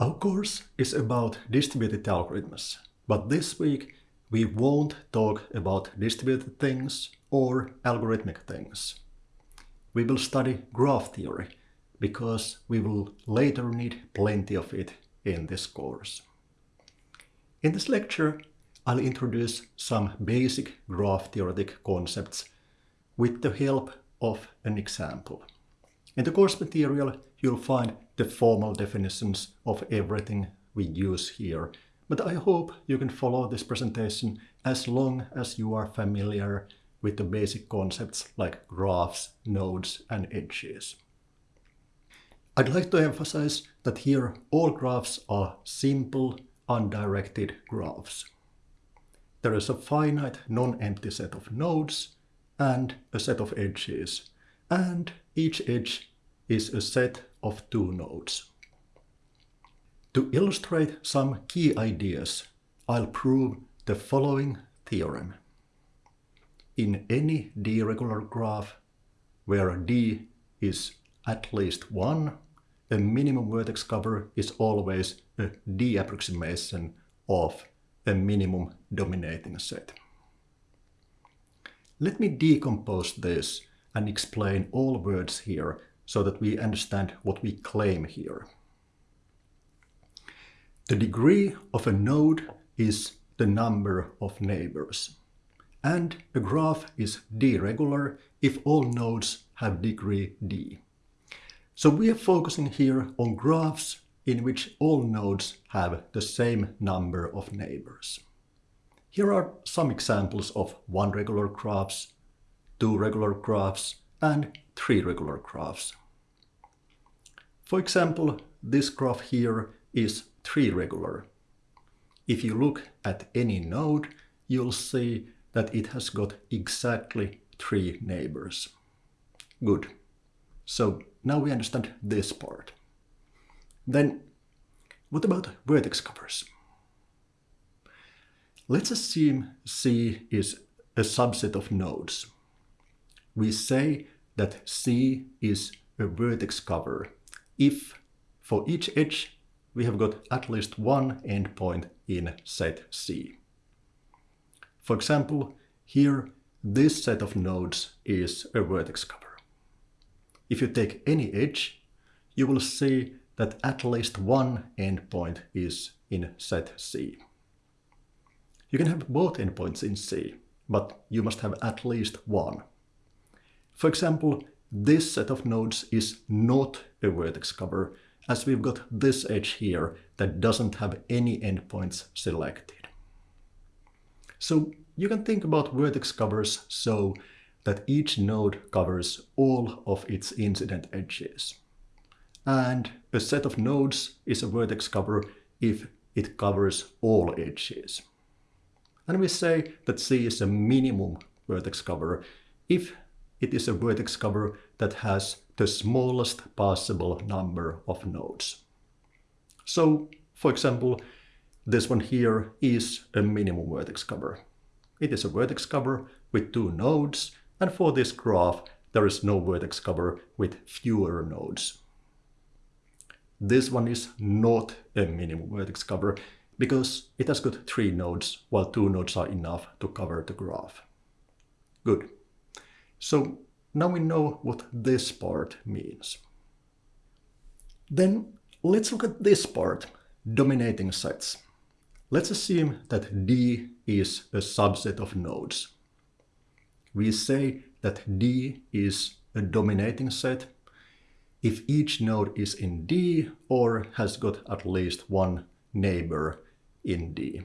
Our course is about distributed algorithms, but this week we won't talk about distributed things or algorithmic things. We will study graph theory because we will later need plenty of it in this course. In this lecture, I'll introduce some basic graph theoretic concepts with the help of an example. In the course material, you'll find the formal definitions of everything we use here, but I hope you can follow this presentation as long as you are familiar with the basic concepts like graphs, nodes, and edges. I'd like to emphasize that here all graphs are simple, undirected graphs. There is a finite non-empty set of nodes and a set of edges, and each edge is a set of two nodes. To illustrate some key ideas, I'll prove the following theorem. In any d-regular graph, where d is at least 1, a minimum vertex cover is always a d-approximation of a minimum dominating set. Let me decompose this and explain all words here so that we understand what we claim here. The degree of a node is the number of neighbors. And a graph is d-regular if all nodes have degree d. So we are focusing here on graphs in which all nodes have the same number of neighbors. Here are some examples of one regular graphs, two regular graphs, and three regular graphs. For example, this graph here is three regular. If you look at any node, you'll see that it has got exactly three neighbors. Good. So now we understand this part. Then what about vertex covers? Let's assume C is a subset of nodes. We say that C is a vertex cover if for each edge we have got at least one endpoint in set C. For example, here this set of nodes is a vertex cover. If you take any edge, you will see that at least one endpoint is in set C. You can have both endpoints in C, but you must have at least one. For example, this set of nodes is not a vertex cover, as we've got this edge here that doesn't have any endpoints selected. So you can think about vertex covers so that each node covers all of its incident edges. And a set of nodes is a vertex cover if it covers all edges. And we say that C is a minimum vertex cover if it is a vertex cover that has the smallest possible number of nodes. So, for example, this one here is a minimum vertex cover. It is a vertex cover with two nodes, and for this graph, there is no vertex cover with fewer nodes. This one is not a minimum vertex cover because it has got three nodes, while two nodes are enough to cover the graph. Good. So now we know what this part means. Then let's look at this part, dominating sets. Let's assume that D is a subset of nodes. We say that D is a dominating set if each node is in D or has got at least one neighbor in D.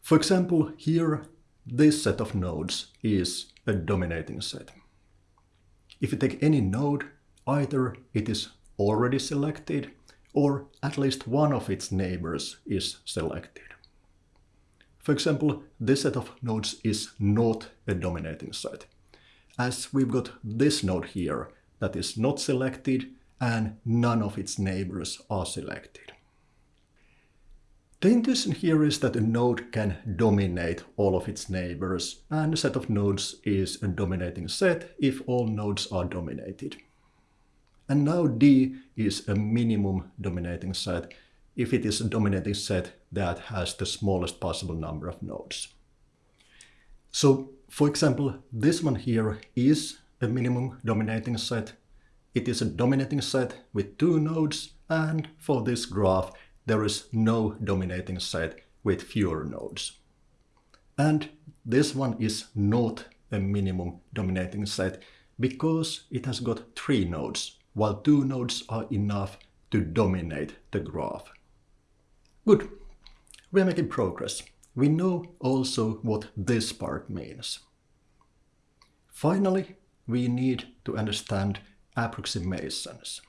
For example, here this set of nodes is a dominating set. If you take any node, either it is already selected or at least one of its neighbors is selected. For example, this set of nodes is not a dominating set, as we've got this node here that is not selected and none of its neighbors are selected. The intuition here is that a node can dominate all of its neighbors, and a set of nodes is a dominating set if all nodes are dominated. And now D is a minimum dominating set if it is a dominating set that has the smallest possible number of nodes. So, for example, this one here is a minimum dominating set. It is a dominating set with two nodes, and for this graph, there is no dominating set with fewer nodes. And this one is not a minimum dominating set because it has got three nodes, while two nodes are enough to dominate the graph. Good, we're making progress. We know also what this part means. Finally, we need to understand approximations.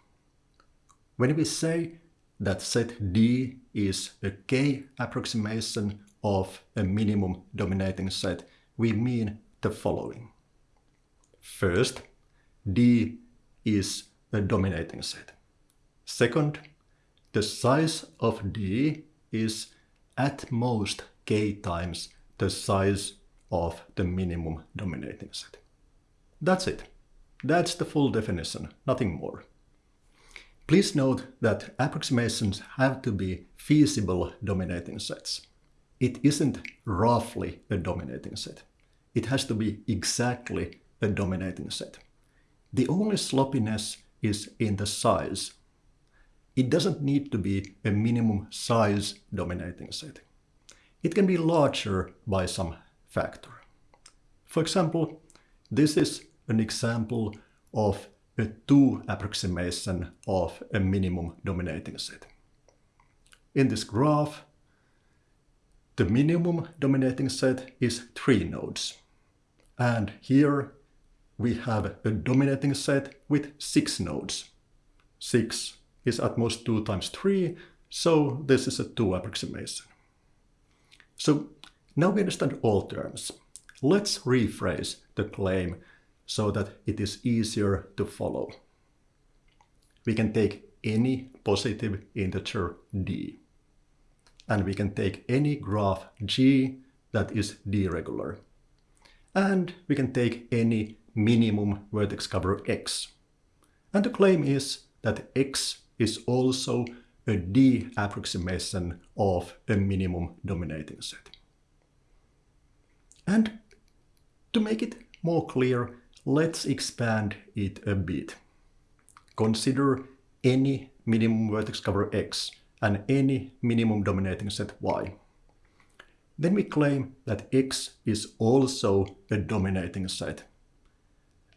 When we say that set D is a k approximation of a minimum dominating set, we mean the following. First, D is a dominating set. Second, the size of D is at most k times the size of the minimum dominating set. That's it. That's the full definition, nothing more. Please note that approximations have to be feasible dominating sets. It isn't roughly a dominating set. It has to be exactly a dominating set. The only sloppiness is in the size. It doesn't need to be a minimum size dominating set. It can be larger by some factor. For example, this is an example of a 2 approximation of a minimum dominating set. In this graph, the minimum dominating set is 3 nodes. And here we have a dominating set with 6 nodes. 6 is at most 2 times 3, so this is a 2 approximation. So now we understand all terms. Let's rephrase the claim so that it is easier to follow. We can take any positive integer d. And we can take any graph g that is d-regular. And we can take any minimum vertex cover x. And the claim is that x is also a d approximation of a minimum dominating set. And to make it more clear, Let's expand it a bit. Consider any minimum vertex cover X and any minimum dominating set Y. Then we claim that X is also a dominating set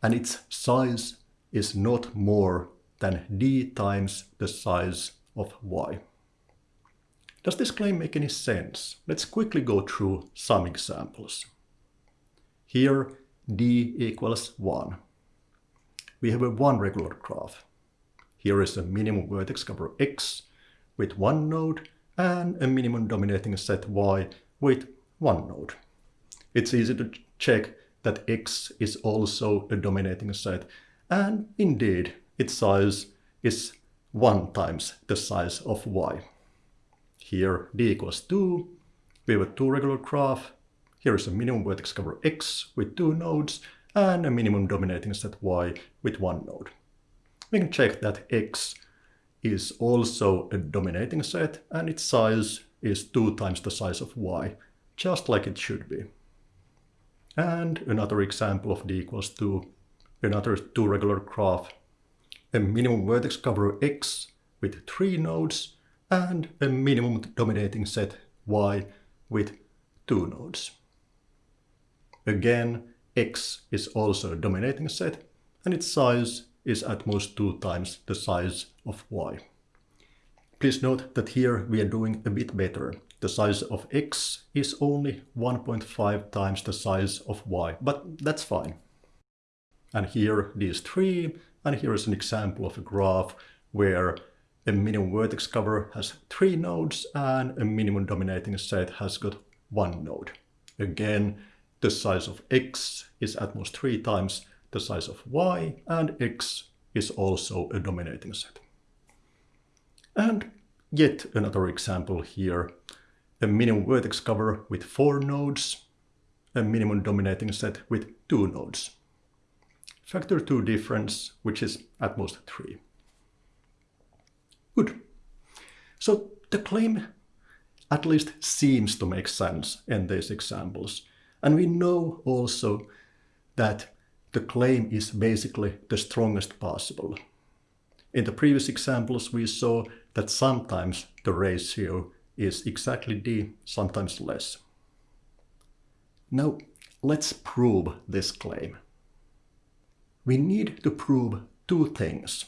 and its size is not more than d times the size of y. Does this claim make any sense? Let's quickly go through some examples. Here d equals 1. We have a one regular graph. Here is a minimum vertex cover x with one node and a minimum dominating set y with one node. It's easy to check that x is also a dominating set and indeed its size is 1 times the size of y. Here d equals 2, we have a two regular graph here is a minimum vertex cover X with two nodes and a minimum dominating set Y with one node. We can check that X is also a dominating set and its size is two times the size of Y, just like it should be. And another example of D equals 2, another two regular graph, a minimum vertex cover X with three nodes and a minimum dominating set Y with two nodes. Again, X is also a dominating set and its size is at most two times the size of Y. Please note that here we are doing a bit better. The size of X is only 1.5 times the size of Y, but that's fine. And here these three, and here is an example of a graph where a minimum vertex cover has three nodes and a minimum dominating set has got one node. Again, the size of x is at most three times the size of y, and x is also a dominating set. And yet another example here, a minimum vertex cover with four nodes, a minimum dominating set with two nodes. Factor 2 difference, which is at most 3. Good. So the claim at least seems to make sense in these examples. And we know also that the claim is basically the strongest possible. In the previous examples, we saw that sometimes the ratio is exactly D, sometimes less. Now, let's prove this claim. We need to prove two things.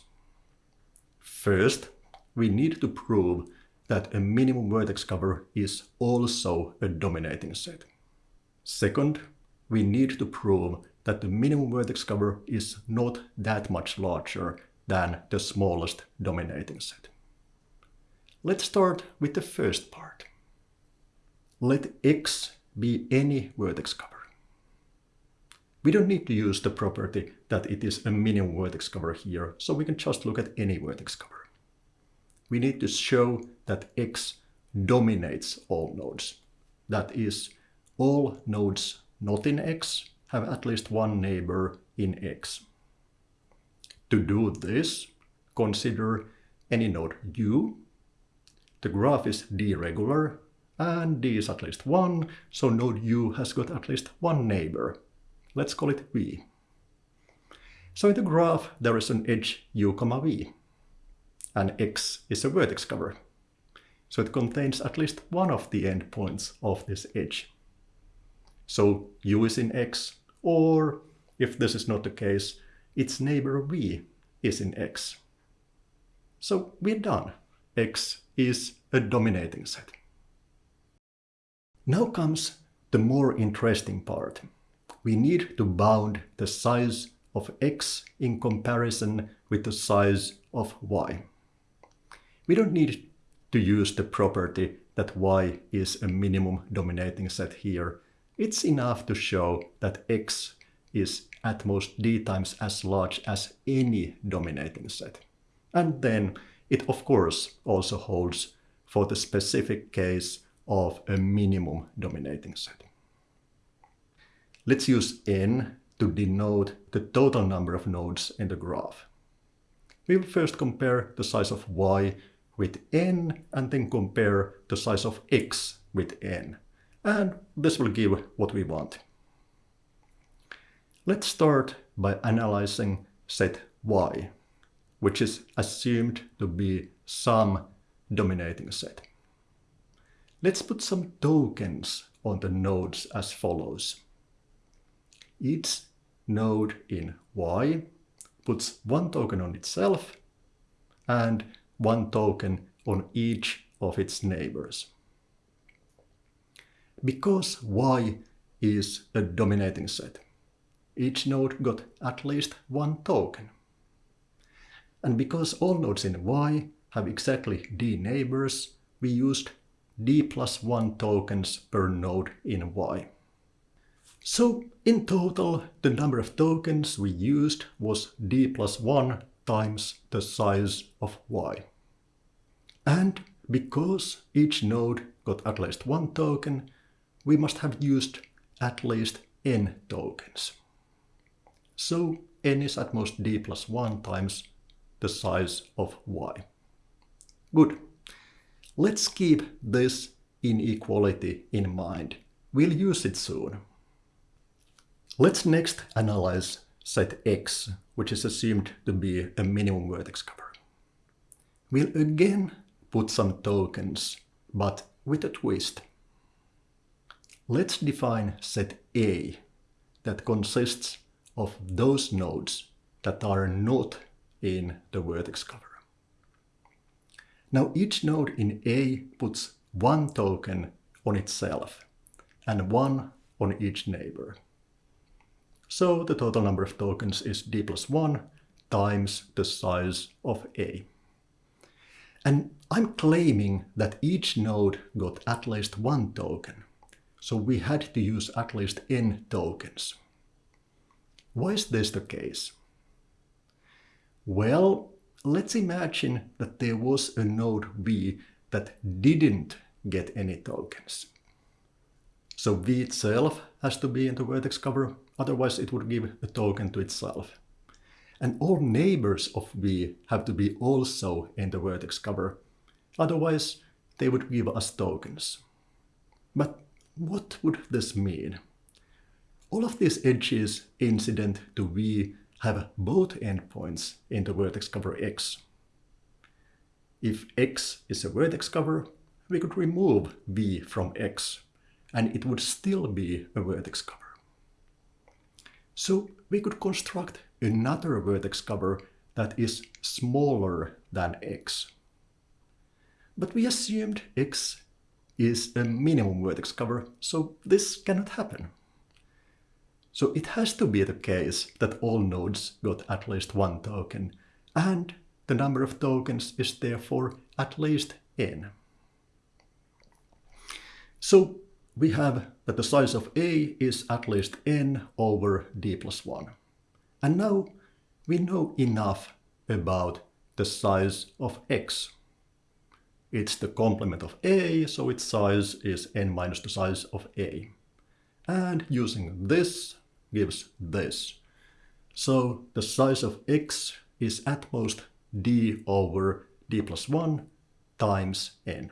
First, we need to prove that a minimum vertex cover is also a dominating set. Second, we need to prove that the minimum vertex cover is not that much larger than the smallest dominating set. Let's start with the first part. Let X be any vertex cover. We don't need to use the property that it is a minimum vertex cover here, so we can just look at any vertex cover we need to show that X dominates all nodes. That is, all nodes not in X have at least one neighbor in X. To do this, consider any node U. The graph is D-regular, and D is at least 1, so node U has got at least one neighbor. Let's call it V. So in the graph, there is an edge U, V and X is a vertex cover. So it contains at least one of the endpoints of this edge. So U is in X, or if this is not the case, its neighbor V is in X. So we're done. X is a dominating set. Now comes the more interesting part. We need to bound the size of X in comparison with the size of Y. We don't need to use the property that y is a minimum dominating set here. It's enough to show that x is at most d times as large as any dominating set. And then it of course also holds for the specific case of a minimum dominating set. Let's use n to denote the total number of nodes in the graph. We will first compare the size of y with n and then compare the size of x with n. And this will give what we want. Let's start by analyzing set y, which is assumed to be some dominating set. Let's put some tokens on the nodes as follows. Each node in y puts one token on itself and one token on each of its neighbors. Because y is a dominating set, each node got at least one token. And because all nodes in y have exactly d neighbors, we used d plus 1 tokens per node in y. So in total, the number of tokens we used was d plus 1 times the size of y. And because each node got at least one token, we must have used at least n tokens. So n is at most d plus 1 times the size of y. Good. Let's keep this inequality in mind. We'll use it soon. Let's next analyze set X, which is assumed to be a minimum vertex cover. We'll again put some tokens, but with a twist. Let's define set A that consists of those nodes that are not in the vertex cover. Now each node in A puts one token on itself and one on each neighbor. So the total number of tokens is d plus 1 times the size of A. And I'm claiming that each node got at least one token. So we had to use at least n tokens. Why is this the case? Well, let's imagine that there was a node V that didn't get any tokens. So V itself has to be in the vertex cover Otherwise it would give a token to itself. And all neighbors of V have to be also in the vertex cover. Otherwise they would give us tokens. But what would this mean? All of these edges incident to V have both endpoints in the vertex cover X. If X is a vertex cover, we could remove V from X, and it would still be a vertex cover. So we could construct another vertex cover that is smaller than X. But we assumed X is a minimum vertex cover, so this cannot happen. So it has to be the case that all nodes got at least one token, and the number of tokens is therefore at least n. So we have that the size of A is at least n over d plus 1. And now we know enough about the size of x. It's the complement of A, so its size is n minus the size of A. And using this gives this. So the size of x is at most d over d plus 1 times n.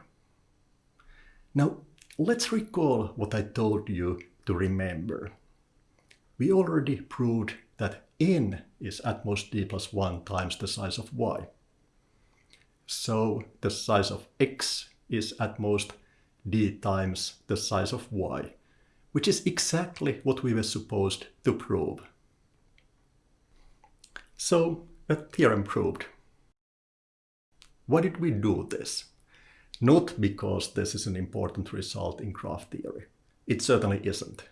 Now let's recall what I told you to remember. We already proved that n is at most d plus 1 times the size of y. So the size of x is at most d times the size of y which is exactly what we were supposed to prove. So, a theorem proved. Why did we do this? Not because this is an important result in graph theory. It certainly isn't.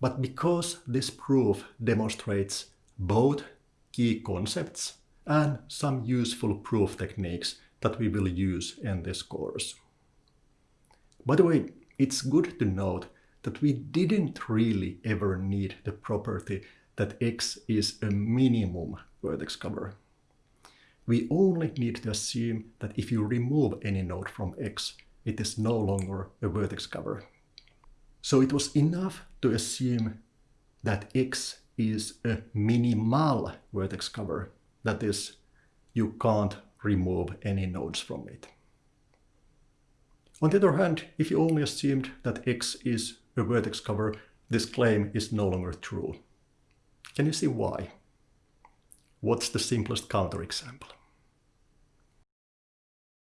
But because this proof demonstrates both key concepts and some useful proof techniques that we will use in this course. By the way, it's good to note that we didn't really ever need the property that X is a minimum vertex cover. We only need to assume that if you remove any node from X, it is no longer a vertex cover. So it was enough to assume that X is a minimal vertex cover. That is, you can't remove any nodes from it. On the other hand, if you only assumed that X is a vertex cover, this claim is no longer true. Can you see why? What's the simplest counterexample?